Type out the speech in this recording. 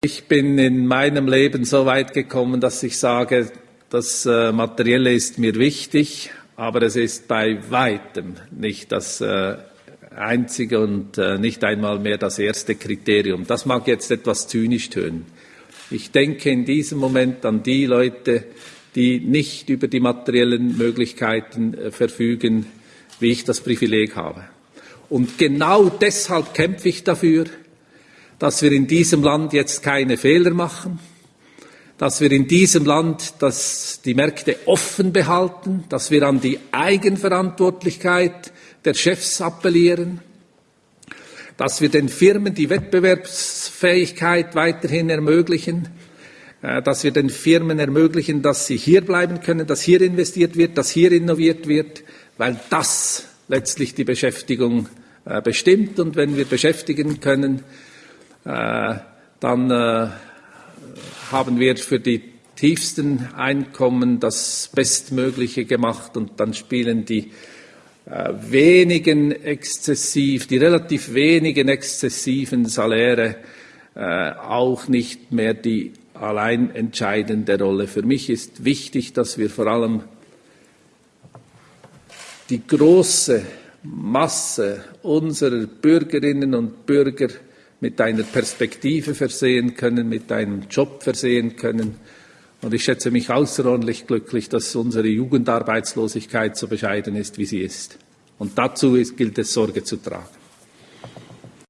Ich bin in meinem Leben so weit gekommen, dass ich sage, das äh, Materielle ist mir wichtig, aber es ist bei weitem nicht das äh, einzige und äh, nicht einmal mehr das erste Kriterium. Das mag jetzt etwas zynisch tönen. Ich denke in diesem Moment an die Leute, die nicht über die materiellen Möglichkeiten verfügen, wie ich das Privileg habe. Und genau deshalb kämpfe ich dafür, dass wir in diesem Land jetzt keine Fehler machen, dass wir in diesem Land dass die Märkte offen behalten, dass wir an die Eigenverantwortlichkeit der Chefs appellieren, dass wir den Firmen die Wettbewerbsfähigkeit weiterhin ermöglichen, äh, dass wir den Firmen ermöglichen, dass sie hier bleiben können, dass hier investiert wird, dass hier innoviert wird, weil das letztlich die Beschäftigung äh, bestimmt. Und wenn wir beschäftigen können, dann äh, haben wir für die tiefsten Einkommen das Bestmögliche gemacht und dann spielen die äh, wenigen exzessiv, die relativ wenigen exzessiven Saläre auch nicht mehr die allein entscheidende Rolle. Für mich ist wichtig, dass wir vor allem die große Masse unserer Bürgerinnen und Bürger mit einer Perspektive versehen können, mit einem Job versehen können. Und ich schätze mich außerordentlich glücklich, dass unsere Jugendarbeitslosigkeit so bescheiden ist, wie sie ist. Und dazu gilt es Sorge zu tragen.